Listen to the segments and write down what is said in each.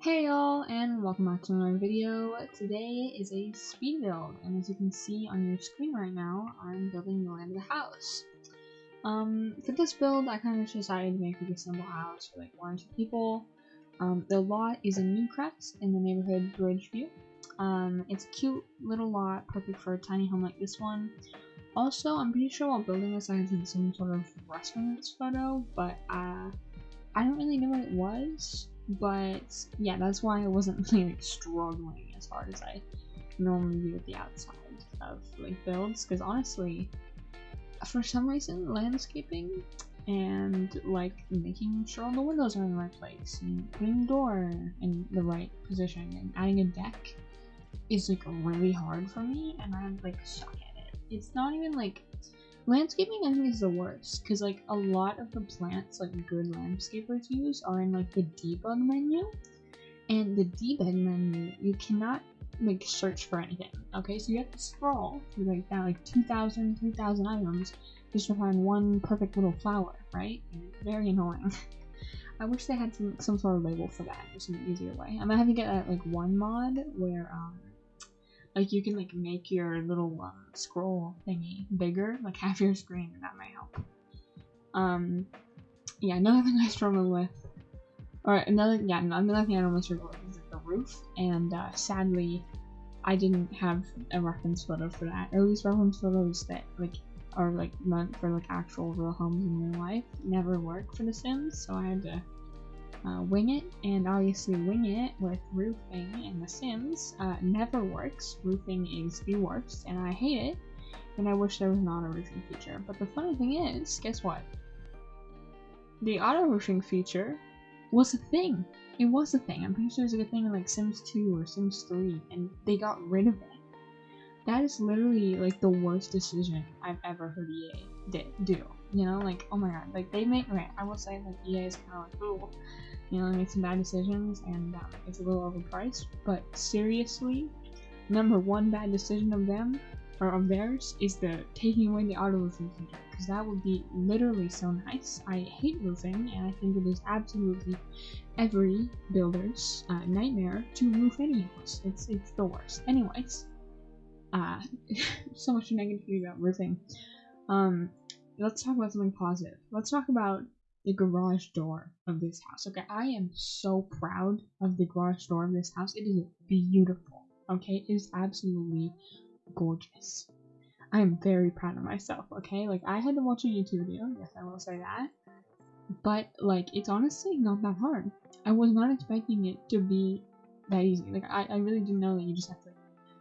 Hey y'all, and welcome back to another video. Today is a speed build, and as you can see on your screen right now, I'm building the land of the house. Um, for this build, I kind of just decided to make like a simple house for like one or two people. Um, the lot is in Newcrest in the neighborhood Bridgeview. Um, it's a cute little lot, perfect for a tiny home like this one. Also, I'm pretty sure while building this I had some sort of reference photo, but uh, I don't really know what it was. But yeah, that's why I wasn't really like struggling as hard as I normally do at the outside of like builds. Because honestly, for some reason, landscaping and like making sure all the windows are in the right place and putting the door in the right position and adding a deck is like really hard for me and I'm like suck at it. It's not even like landscaping I think is the worst because like a lot of the plants like good landscapers use are in like the debug menu and the debug menu you cannot like search for anything okay? So you have to scroll through like that like 2000 3000 items just to find one perfect little flower right? Very annoying. I wish they had some, some sort of label for that, just an easier way. I'm gonna have to get that like one mod where um like you can like make your little um, scroll thingy bigger, like half your screen, and that might help. Um, yeah, another thing I struggle with, or another yeah, another thing I normally struggle with is like the roof, and uh, sadly, I didn't have a reference photo for that. Or at least reference photos that like are like meant for like actual real homes in real life never work for The Sims, so I had to uh, wing it, and obviously wing it with roofing in The Sims uh, never works. Roofing is the worst, and I hate it, and I wish there was an auto roofing feature. But the funny thing is, guess what? The auto roofing feature was a thing. It was a thing. I'm pretty sure it was a thing in like Sims 2 or Sims 3, and they got rid of it. That is literally like the worst decision I've ever heard EA did, do. You know, like oh my god, like they make right. I will say like EA is kind of like ooh, you know, make some bad decisions and um, it's a little overpriced. But seriously, number one bad decision of them or of theirs is the taking away the auto roofing feature because that would be literally so nice. I hate roofing and I think it is absolutely every builder's uh, nightmare to roof any house. It's it's the worst. Anyways, uh, so much negativity about roofing. Um, let's talk about something positive. Let's talk about the garage door of this house. Okay, I am so proud of the garage door of this house. It is beautiful. Okay, it is absolutely gorgeous. I am very proud of myself. Okay, like I had to watch a YouTube video. Yes, I will say that. But like, it's honestly not that hard. I was not expecting it to be that easy. Like, I, I really didn't know that you just have to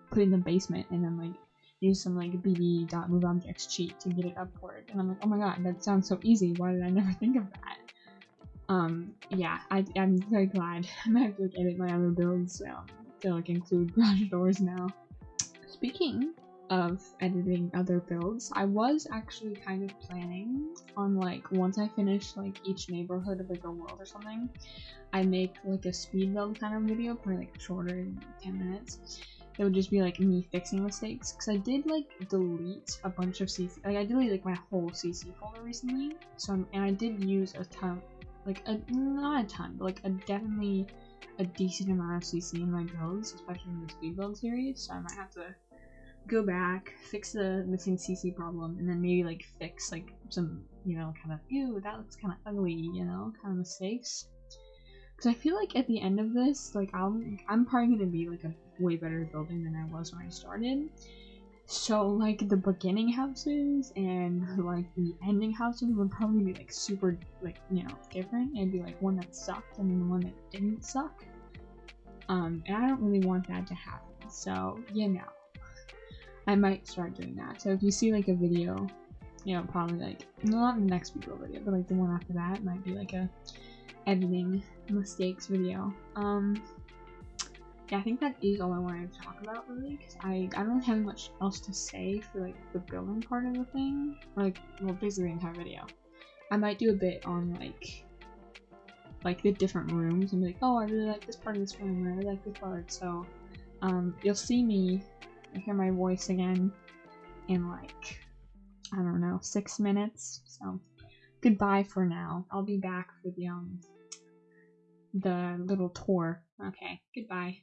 put it in the basement and then like use some like bb.moveobjects cheat to get it upward. And I'm like, oh my god, that sounds so easy. Why did I never think of that? Um, yeah, I, I'm very glad. I'm gonna have to like, edit my other builds um, to like include garage doors now. Speaking of editing other builds, I was actually kind of planning on like once I finish like each neighborhood of like a world or something, I make like a speed build kind of video, probably like shorter than 10 minutes it would just be like me fixing mistakes. Because I did like delete a bunch of CC like I deleted like my whole CC folder recently. So I'm, and I did use a ton like a not a ton but like a definitely a decent amount of CC in my builds especially in the speed build series. So I might have to go back fix the missing CC problem and then maybe like fix like some you know kind of ew that looks kind of ugly you know kind of mistakes because I feel like at the end of this like I'm I'm probably gonna be like a way better building than I was when I started. So like the beginning houses and like the ending houses would probably be like super like you know different. It'd be like one that sucked and then one that didn't suck. Um, and I don't really want that to happen. So you know, I might start doing that. So if you see like a video, you know, probably like not the next video video, but like the one after that might be like a editing mistakes video. Um, yeah, I think that is all I wanted to talk about really, because I, I don't have much else to say for like the building part of the thing, like, well, basically the entire video. I might do a bit on like, like the different rooms and be like, oh, I really like this part of this room, I really like this part, so, um, you'll see me, hear my voice again in like, I don't know, six minutes, so goodbye for now. I'll be back for the, um, the little tour Okay, goodbye.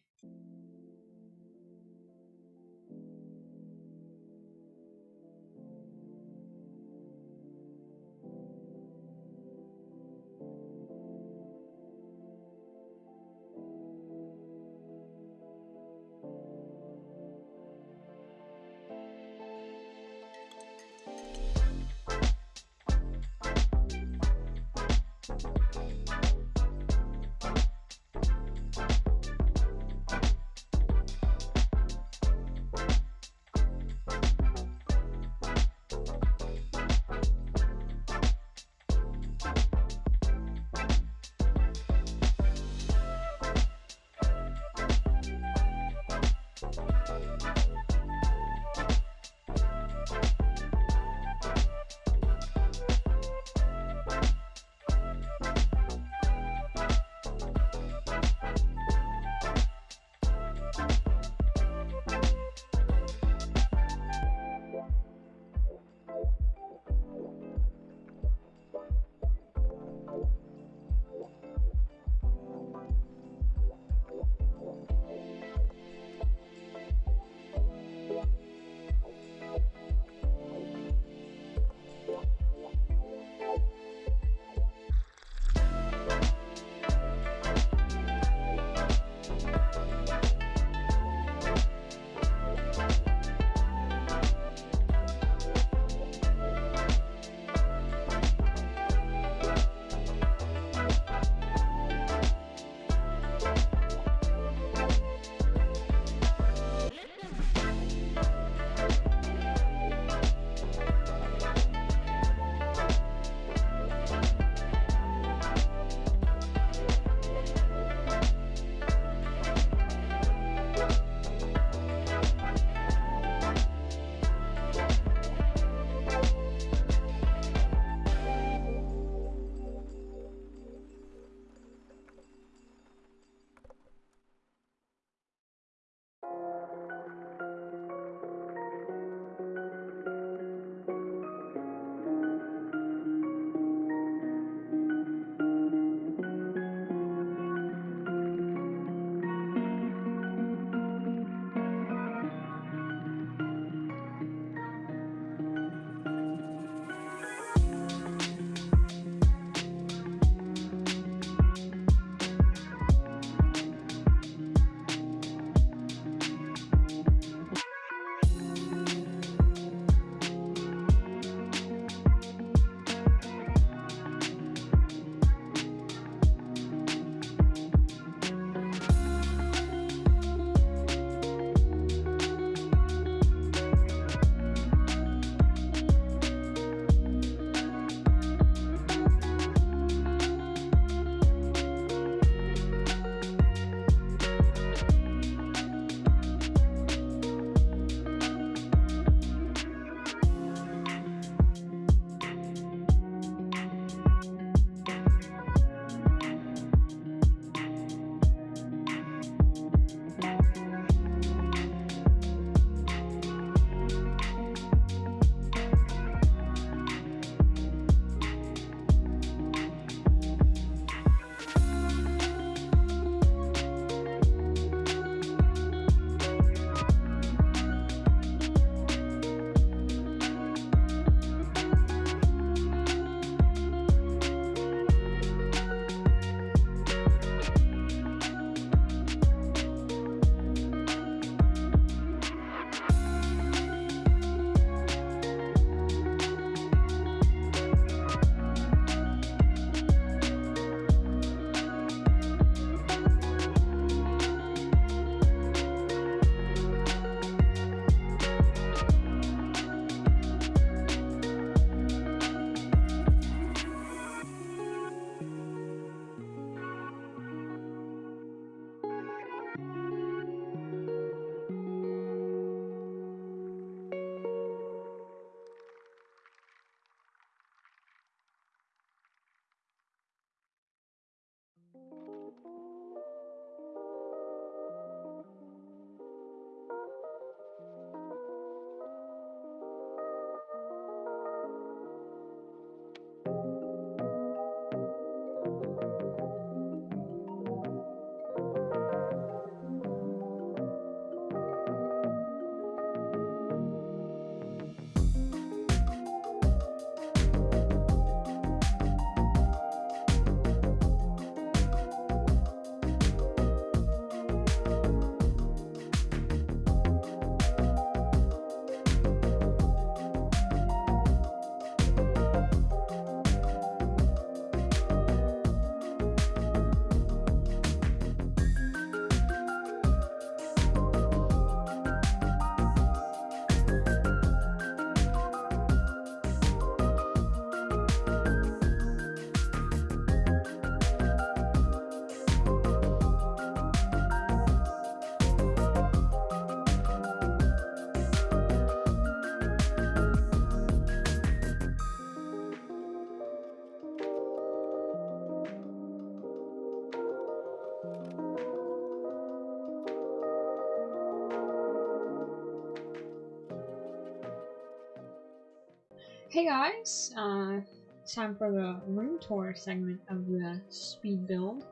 Hey guys, uh, time for the room tour segment of the speed build.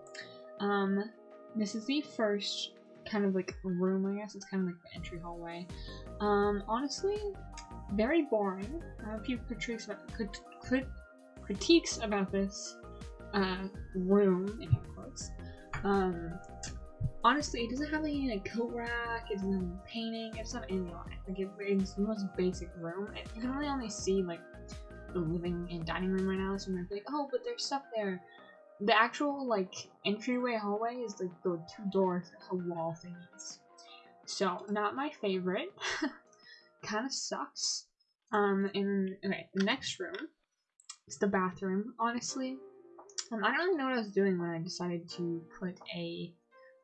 Um, this is the first kind of like room, I guess. It's kind of like the entry hallway. Um, honestly, very boring. I have a few critiques about, crit crit critiques about this uh, room, in quotes. Um, honestly, it doesn't have any like coat rack, it doesn't have painting, it's not any. Like it, it's the most basic room. It, you can really only see like the living and dining room right now, so I'm like, oh, but there's stuff there. The actual like entryway hallway is like the two doors the wall thingies. So not my favorite. kind of sucks. Um, and okay, the next room is the bathroom. Honestly, um, I don't really know what I was doing when I decided to put a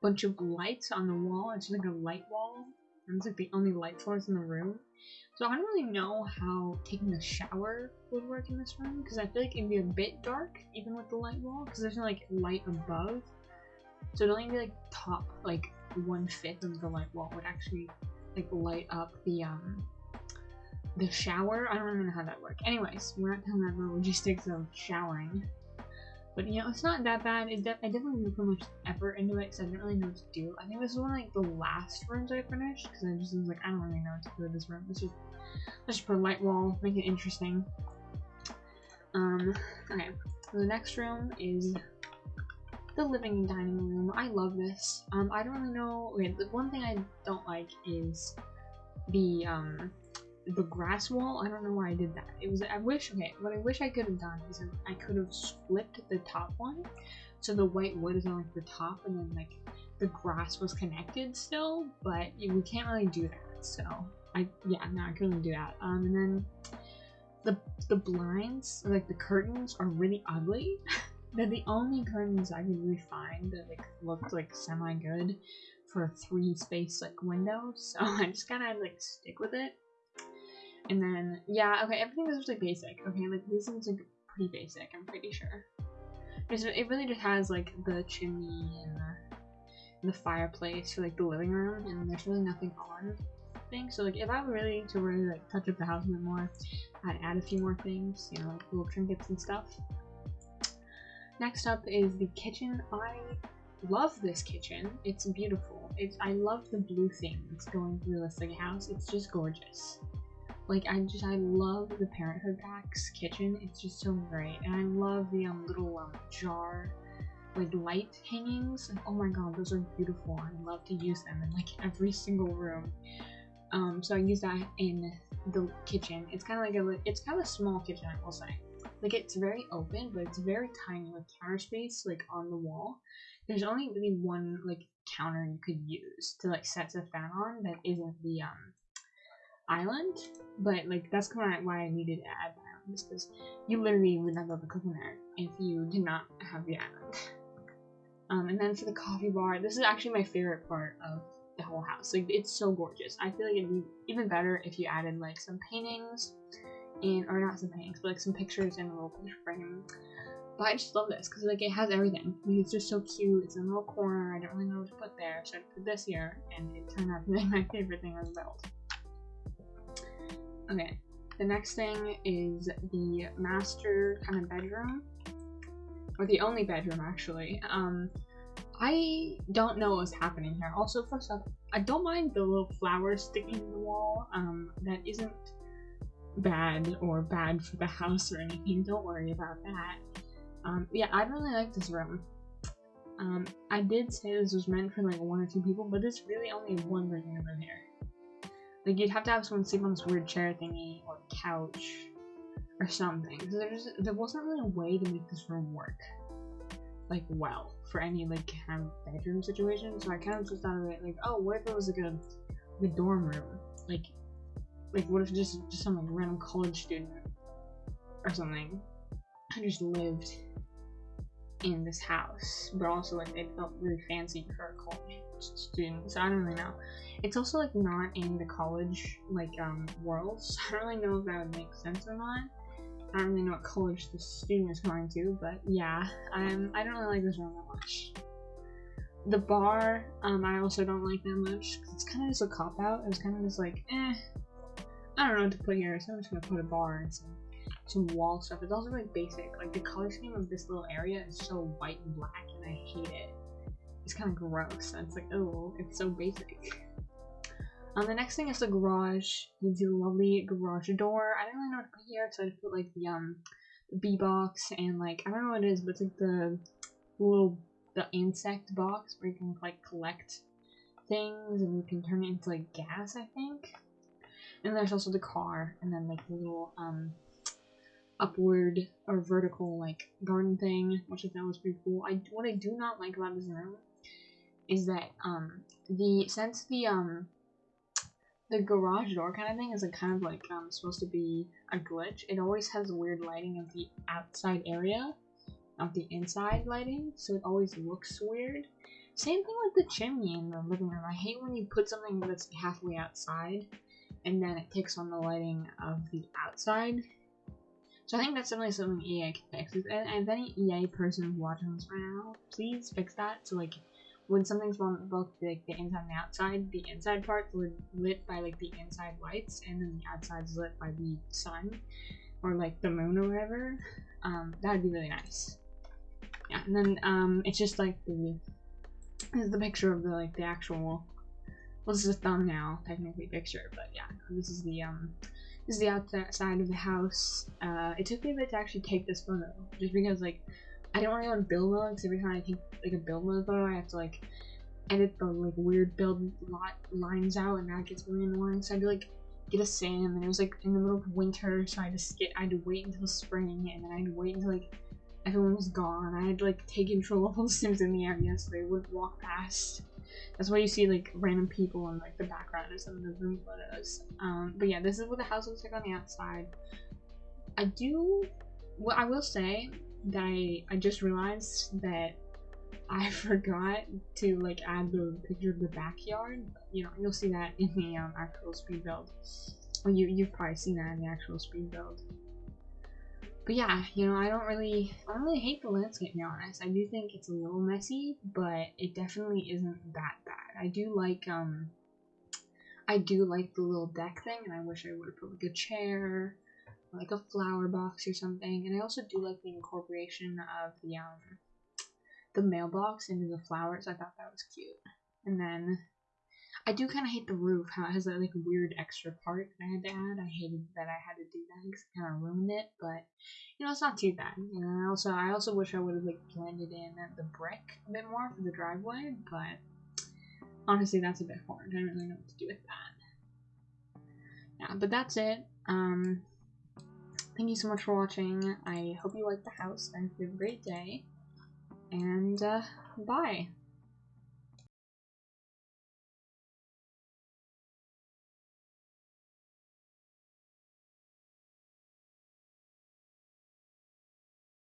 bunch of lights on the wall. It's like a light wall. It's like the only light source in the room. So I don't really know how taking a shower would work in this room because I feel like it'd be a bit dark even with the light wall because there's no like light above. So it'd only be like top like one fifth of the light wall would actually like light up the um the shower. I don't even know how that works. Anyways, we're not talking about the logistics of showering. But you know, it's not that bad. It de I definitely didn't put much effort into it because I didn't really know what to do. I think this is one of like the last rooms I finished because I just was like, I don't really know what to do with this room. Let's just let's just put a light wall, make it interesting. Um, okay. So the next room is the living and dining room. I love this. Um, I don't really know. Okay, the one thing I don't like is the um the grass wall. I don't know why I did that. It was I wish okay, what I wish I could have done is I could have flipped the top one so the white wood is on like the top and then like the grass was connected still, but we can't really do that. So I yeah, no, I couldn't do that. Um and then the the blinds, like the curtains are really ugly. They're the only curtains I could really find that like looked like semi good for a three space like window, so I just gotta like stick with it. And then, yeah, okay, everything is just like basic. Okay, like this is like pretty basic, I'm pretty sure. It's, it really just has like the chimney and the, and the fireplace for like the living room, and there's really nothing on things. So like if I were really to really like touch up the house a bit more, I'd add a few more things, you know, like little trinkets and stuff. Next up is the kitchen. I love this kitchen. It's beautiful. It's I love the blue things going through this like house. It's just gorgeous. Like I just I love the Parenthood Packs kitchen. It's just so great, and I love the um, little um, jar like light hangings. oh my god, those are beautiful. I love to use them in like every single room. Um, so I use that in the kitchen. It's kind of like a it's kind of a small kitchen, I will say. Like it's very open, but it's very tiny, like counter space, like on the wall. There's only really one like counter you could use to like set the fan on that isn't the um island, but like that's kind of why I needed to add the island, because you literally would not be able to if you did not have the island. Um, and then for the coffee bar, this is actually my favorite part of the whole house. Like it's so gorgeous. I feel like it'd be even better if you added like some paintings and or not some paintings, but like some pictures in a little picture frame. But I just love this because like it has everything. It's just so cute. It's in a little corner. I don't really know what to put there, so I put this here, and it turned out to be my favorite thing on the build. Okay, the next thing is the master kind of bedroom, or the only bedroom actually. Um, I don't know what's happening here. Also, first off, I don't mind the little flowers sticking in the wall. Um, that isn't bad or bad for the house or anything. Don't worry about that. Um, yeah, I really like this room. Um, I did say this was meant for like one or two people, but it's really only one person in here. Like you'd have to have someone sleep on this weird chair thingy or couch or something. So there's there wasn't really a way to make this room work like well for any like kind of bedroom situation. So I kind of just thought of it like, oh, what if it was like a, like a dorm room? Like like what if just just some like random college student or something I just lived in this house, but also like it felt really fancy for a college student. So I don't really know. It's also like not in the college like um world, so I don't really know if that would make sense or not. I don't really know what college the student is going to, but yeah, um, I don't really like this room that much. The bar, um, I also don't like that much it's kind of just a cop out. It was kind of just like, eh, I don't know what to put here, so I'm just gonna put a bar and some some wall stuff. It's also really basic. Like the color scheme of this little area is so white and black, and I hate it. It's kind of gross. and It's like, oh, it's so basic. Um, the next thing is the garage. You a lovely garage door. I don't really know what to put here, so I just put like the um the bee box and like I don't know what it is, but it's like the little the insect box where you can like collect things and you can turn it into like gas, I think. And there's also the car, and then like the little um upward or vertical like garden thing, which I thought was pretty cool. I what I do not like about this room is that um the since the um the garage door kind of thing is like kind of like um supposed to be a glitch. It always has weird lighting of the outside area, not the inside lighting, so it always looks weird. Same thing with the chimney in the living room. I hate when you put something that's halfway outside and then it takes on the lighting of the outside. So I think that's definitely something EA can fix. And, and if any EA person watching this right now, please fix that. So like when something's on both the, the inside and the outside, the inside part lit by like the inside lights, and then the outside's lit by the sun or like the moon or whatever. Um, that would be really nice. Yeah, and then um, it's just like the this is the picture of the like the actual. Well, this is a thumbnail technically picture, but yeah, this is the um this is the outside of the house. Uh, it took me a bit to actually take this photo, just because like I don't really want to build mode because every time I take like a build mode photo, I have to like edit the like weird build lot lines out, and that gets really annoying. So I had to like get a sim, and it was like in the middle of winter, so I had to skip. I had to wait until spring, and then I had to wait until like everyone was gone. I had to like take control of all the sims in the area so they wouldn't walk past. That's why you see like random people in like the background of some of the room photos. Um, but yeah, this is what the house looks like on the outside. I do. Well, I will say that I, I just realized that I forgot to like add the picture of the backyard. You know, you'll see that in the um, actual speed build. Well, you you've probably seen that in the actual speed build. But yeah, you know, I don't really, I don't really hate the landscape. To be honest, I do think it's a little messy, but it definitely isn't that bad. I do like, um, I do like the little deck thing, and I wish I would have put like a chair like a flower box or something. And I also do like the incorporation of the um the mailbox into the flowers. I thought that was cute. And then I do kind of hate the roof, how it has that like weird extra part that I had to add. I hated that I had to do that because it kind of ruined it, but you know it's not too bad. Know, I also I also wish I would have like blended in the brick a bit more for the driveway, but honestly that's a bit hard. I don't really know what to do with that. Yeah, but that's it. Um, Thank you so much for watching. I hope you liked the house. I hope you have a great day. And, uh, bye.